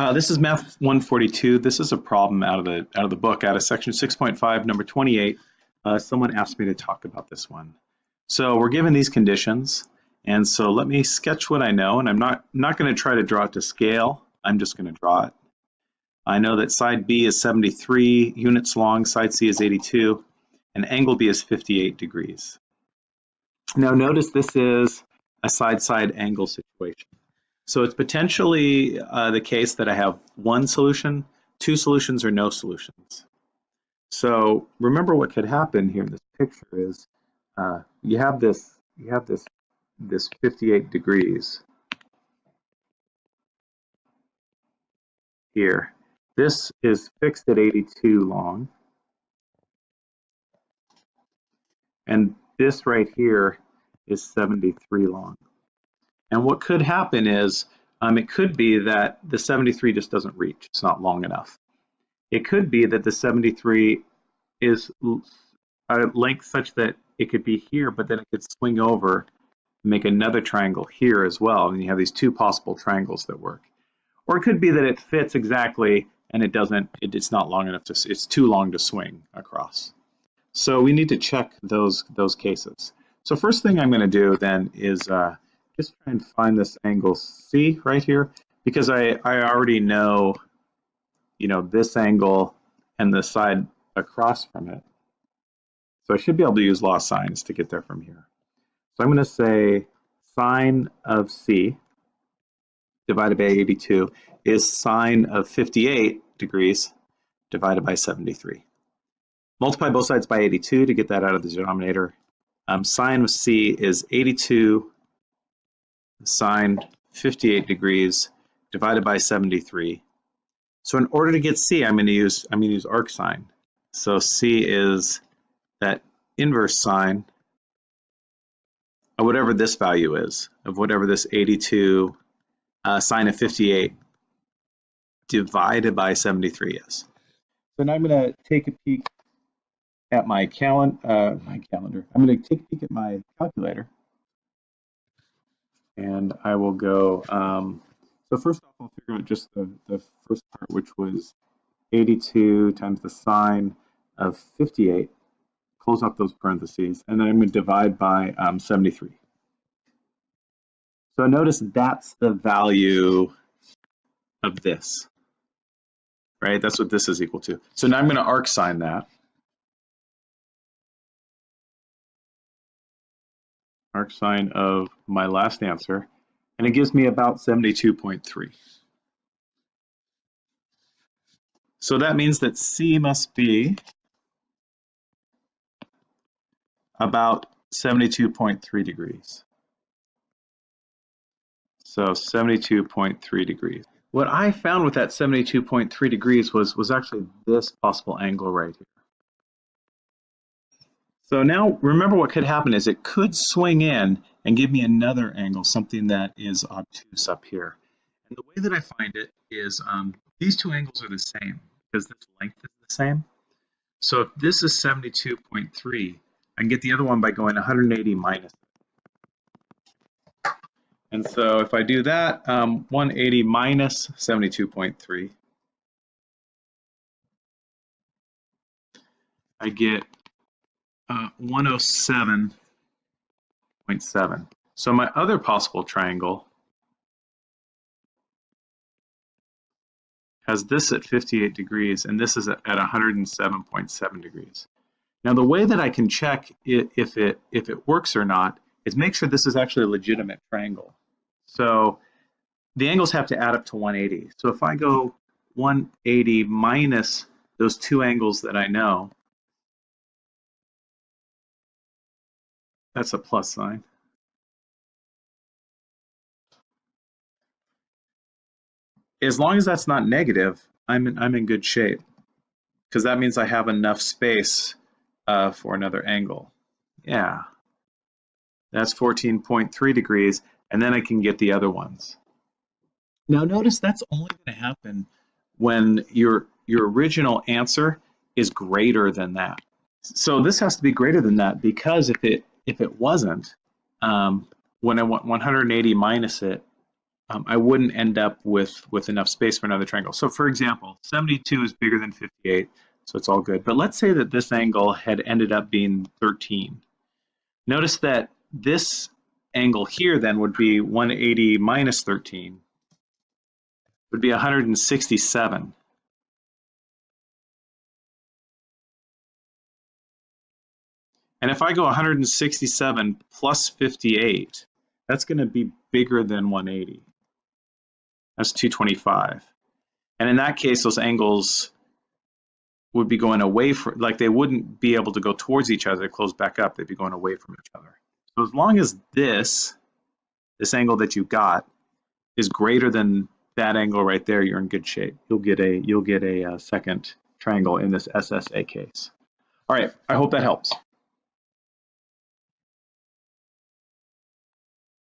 Uh, this is Math 142. This is a problem out of the out of the book, out of section 6.5, number 28. Uh, someone asked me to talk about this one. So we're given these conditions, and so let me sketch what I know, and I'm not not going to try to draw it to scale. I'm just going to draw it. I know that side B is 73 units long, side C is 82, and angle B is 58 degrees. Now notice this is a side-side angle situation. So it's potentially uh, the case that I have one solution, two solutions, or no solutions. So remember what could happen here in this picture is uh, you have this you have this this 58 degrees here. This is fixed at 82 long. And this right here is 73 long. And what could happen is um, it could be that the 73 just doesn't reach. It's not long enough. It could be that the 73 is a length such that it could be here, but then it could swing over, make another triangle here as well, and you have these two possible triangles that work. Or it could be that it fits exactly and it doesn't, it, it's not long enough to, it's too long to swing across. So we need to check those, those cases. So first thing I'm going to do then is uh, just try and find this angle C right here because I, I already know, you know, this angle and the side across from it. So I should be able to use law sines to get there from here. So I'm going to say sine of C divided by 82 is sine of 58 degrees divided by 73. Multiply both sides by 82 to get that out of the denominator. Um, sine of C is 82 sine 58 degrees divided by 73. So in order to get C, I'm going to use I'm going to use arc arcsine. So C is that inverse sine of whatever this value is, of whatever this 82 uh, sine of 58 divided by 73 is. So now I'm going to take a peek at my, uh, my calendar. I'm going to take a peek at my calculator and I will go, um, so first off, I'll figure out just the, the first part, which was 82 times the sine of 58, close up those parentheses, and then I'm going to divide by um, 73. So notice that's the value of this, right? That's what this is equal to. So now I'm going to arcsine that. Arcsine of my last answer, and it gives me about 72.3. So that means that C must be about 72.3 degrees. So 72.3 degrees. What I found with that 72.3 degrees was, was actually this possible angle right here. So now remember what could happen is it could swing in and give me another angle, something that is obtuse up here. And the way that I find it is um, these two angles are the same because this length is the same. So if this is 72.3, I can get the other one by going 180 minus. And so if I do that, um, 180 minus 72.3, I get uh, 107.7. So my other possible triangle has this at 58 degrees and this is at 107.7 degrees. Now the way that I can check if it if it works or not is make sure this is actually a legitimate triangle. So the angles have to add up to 180. So if I go 180 minus those two angles that I know, That's a plus sign. As long as that's not negative, I'm in, I'm in good shape because that means I have enough space uh, for another angle. Yeah, that's 14.3 degrees, and then I can get the other ones. Now notice that's only going to happen when your your original answer is greater than that. So this has to be greater than that because if it if it wasn't, um, when I want 180 minus it, um, I wouldn't end up with, with enough space for another triangle. So for example, 72 is bigger than 58, so it's all good. But let's say that this angle had ended up being 13. Notice that this angle here then would be 180 minus 13, would be 167. And if I go 167 plus 58, that's going to be bigger than 180. That's 225. And in that case, those angles would be going away from, like they wouldn't be able to go towards each other, close back up, they'd be going away from each other. So as long as this, this angle that you got, is greater than that angle right there, you're in good shape. You'll get a, you'll get a, a uh, second triangle in this SSA case. All right, I hope that helps.